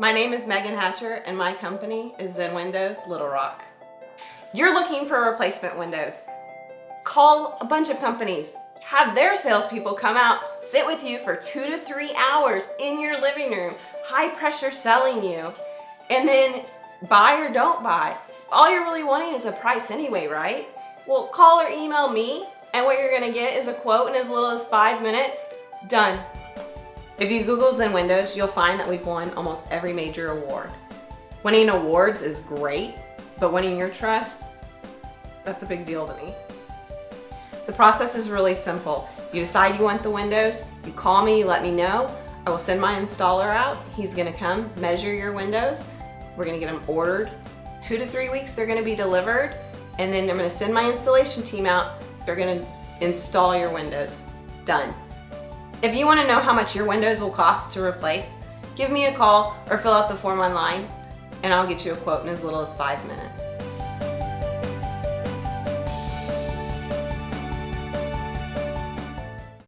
My name is Megan Hatcher and my company is Zen Windows Little Rock. You're looking for replacement windows. Call a bunch of companies. Have their salespeople come out, sit with you for two to three hours in your living room, high pressure selling you, and then buy or don't buy. All you're really wanting is a price anyway, right? Well, call or email me, and what you're gonna get is a quote in as little as five minutes. Done. If you Google Zen Windows, you'll find that we've won almost every major award. Winning awards is great, but winning your trust, that's a big deal to me. The process is really simple. You decide you want the windows, you call me, you let me know. I will send my installer out. He's gonna come measure your windows. We're gonna get them ordered. Two to three weeks, they're gonna be delivered. And then I'm gonna send my installation team out. They're gonna install your windows. Done. If you wanna know how much your windows will cost to replace, give me a call or fill out the form online and I'll get you a quote in as little as five minutes.